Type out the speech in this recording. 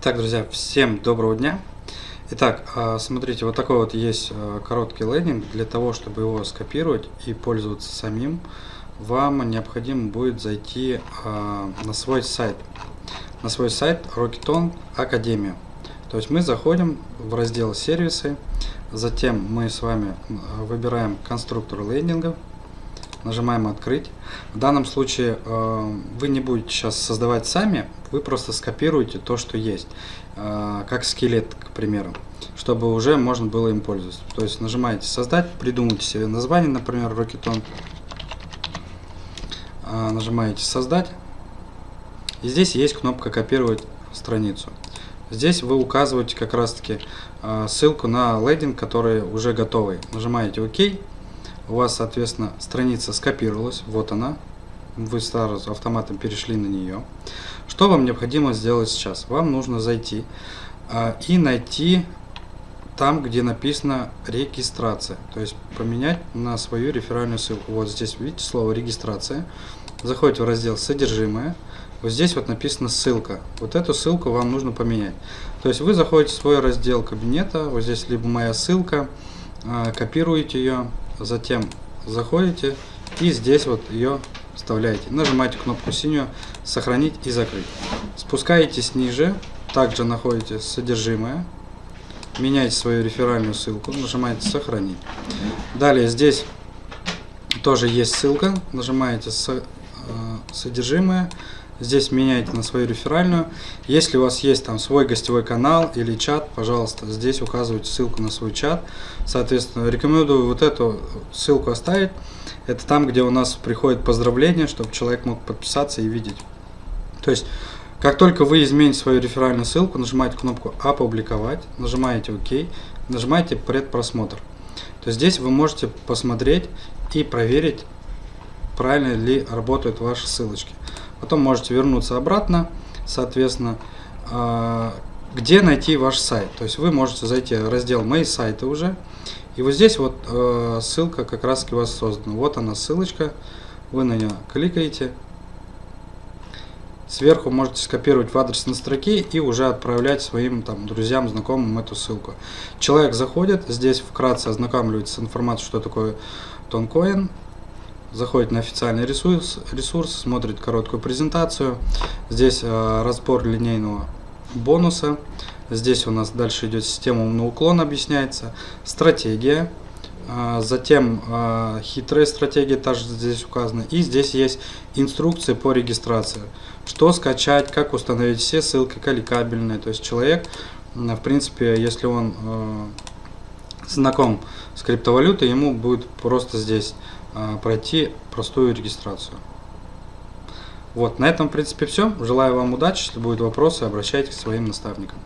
Итак, друзья, всем доброго дня. Итак, а, смотрите, вот такой вот есть а, короткий лендинг. Для того, чтобы его скопировать и пользоваться самим, вам необходимо будет зайти а, на свой сайт. На свой сайт Rocketon Академия. То есть мы заходим в раздел сервисы, затем мы с вами выбираем конструктор лендинга, нажимаем открыть. В данном случае э, вы не будете сейчас создавать сами, вы просто скопируете то, что есть, э, как скелет, к примеру, чтобы уже можно было им пользоваться. То есть нажимаете создать, придумайте себе название, например, Rocketon, э, нажимаете создать, и здесь есть кнопка копировать страницу. Здесь вы указываете как раз таки ссылку на лендинг, который уже готовый. Нажимаете ОК у вас, соответственно, страница скопировалась, вот она, вы сразу автоматом перешли на нее. Что вам необходимо сделать сейчас? Вам нужно зайти э, и найти там, где написано регистрация, то есть поменять на свою реферальную ссылку. Вот здесь видите слово регистрация. Заходите в раздел содержимое. Вот здесь вот написано ссылка. Вот эту ссылку вам нужно поменять. То есть вы заходите в свой раздел кабинета, вот здесь либо моя ссылка, э, копируете ее, затем заходите и здесь вот ее вставляете. Нажимаете кнопку синюю «Сохранить и закрыть». Спускаетесь ниже, также находите содержимое, меняете свою реферальную ссылку, нажимаете «Сохранить». Далее здесь тоже есть ссылка, нажимаете э, «Содержимое», Здесь меняете на свою реферальную. Если у вас есть там свой гостевой канал или чат, пожалуйста, здесь указывайте ссылку на свой чат. Соответственно, рекомендую вот эту ссылку оставить. Это там, где у нас приходит поздравление, чтобы человек мог подписаться и видеть. То есть, как только вы измените свою реферальную ссылку, нажимаете кнопку «Опубликовать», нажимаете «Ок», нажимаете «Предпросмотр». То здесь вы можете посмотреть и проверить, правильно ли работают ваши ссылочки. Потом можете вернуться обратно, соответственно, а, где найти ваш сайт. То есть вы можете зайти в раздел «Мои сайты» уже. И вот здесь вот а, ссылка как раз у вас создана. Вот она ссылочка. Вы на нее кликаете. Сверху можете скопировать в адресной строке и уже отправлять своим там, друзьям, знакомым эту ссылку. Человек заходит, здесь вкратце ознакомливается с информацией, что такое тонкоин заходит на официальный ресурс, ресурс смотрит короткую презентацию. Здесь э, разбор линейного бонуса. Здесь у нас дальше идет система умного уклона, объясняется. Стратегия. Э, затем э, хитрая стратегия также здесь указана. И здесь есть инструкции по регистрации. Что скачать, как установить все ссылки колликабельные. То есть человек, в принципе, если он э, знаком с криптовалютой, ему будет просто здесь а, пройти простую регистрацию. Вот, на этом, в принципе, все. Желаю вам удачи. Если будут вопросы, обращайтесь к своим наставникам.